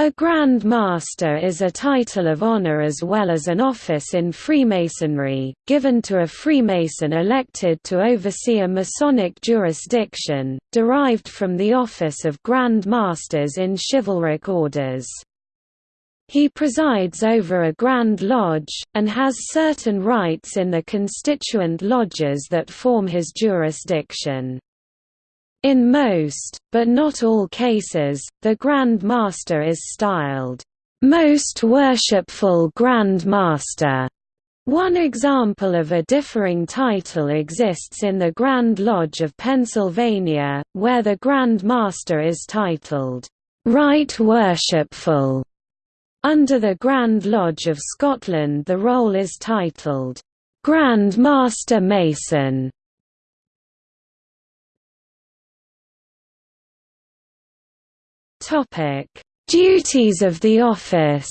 A Grand Master is a title of honor as well as an office in Freemasonry, given to a Freemason elected to oversee a Masonic jurisdiction, derived from the office of Grand Masters in chivalric orders. He presides over a Grand Lodge, and has certain rights in the constituent lodges that form his jurisdiction. In most, but not all cases, the Grand Master is styled, "...most worshipful Grand Master." One example of a differing title exists in the Grand Lodge of Pennsylvania, where the Grand Master is titled, "...right worshipful." Under the Grand Lodge of Scotland the role is titled, "...Grand Master Mason." Topic: Duties of the office.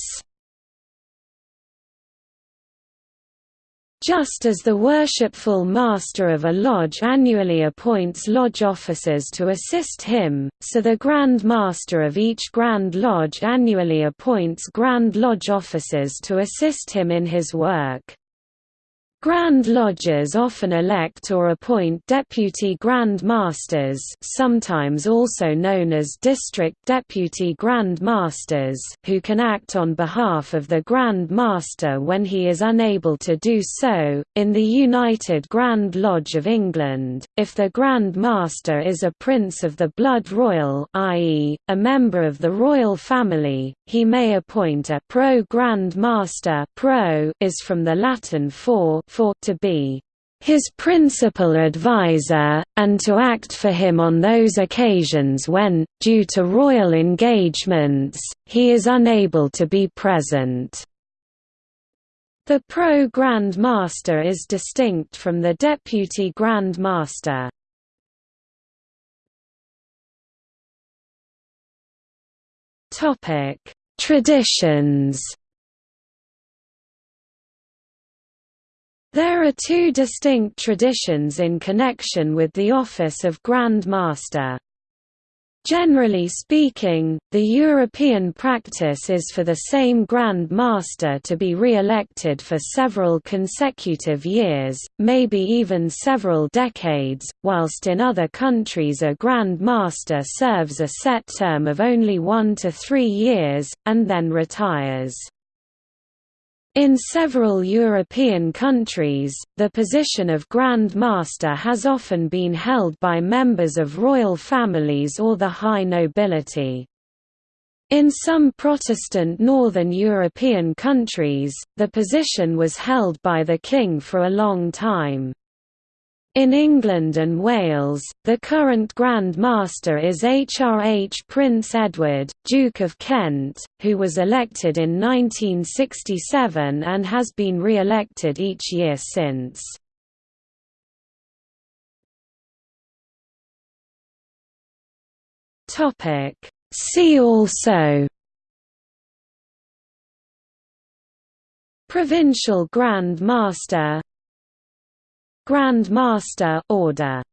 Just as the worshipful master of a lodge annually appoints lodge officers to assist him, so the Grand Master of each Grand Lodge annually appoints Grand Lodge officers to assist him in his work. Grand Lodges often elect or appoint Deputy Grand Masters sometimes also known as District Deputy Grand Masters who can act on behalf of the Grand Master when he is unable to do so. In the United Grand Lodge of England, if the Grand Master is a Prince of the Blood Royal i.e., a member of the royal family, he may appoint a Pro Grand Master pro is from the Latin for for to be his principal adviser, and to act for him on those occasions when, due to royal engagements, he is unable to be present. The Pro Grand Master is distinct from the Deputy Grand Master. Traditions There are two distinct traditions in connection with the office of Grand Master. Generally speaking, the European practice is for the same Grand Master to be re-elected for several consecutive years, maybe even several decades, whilst in other countries a Grand Master serves a set term of only one to three years, and then retires. In several European countries, the position of Grand Master has often been held by members of royal families or the high nobility. In some Protestant Northern European countries, the position was held by the king for a long time. In England and Wales, the current Grand Master is HRH Prince Edward, Duke of Kent, who was elected in 1967 and has been re-elected each year since. See also Provincial Grand Master Grand Master Order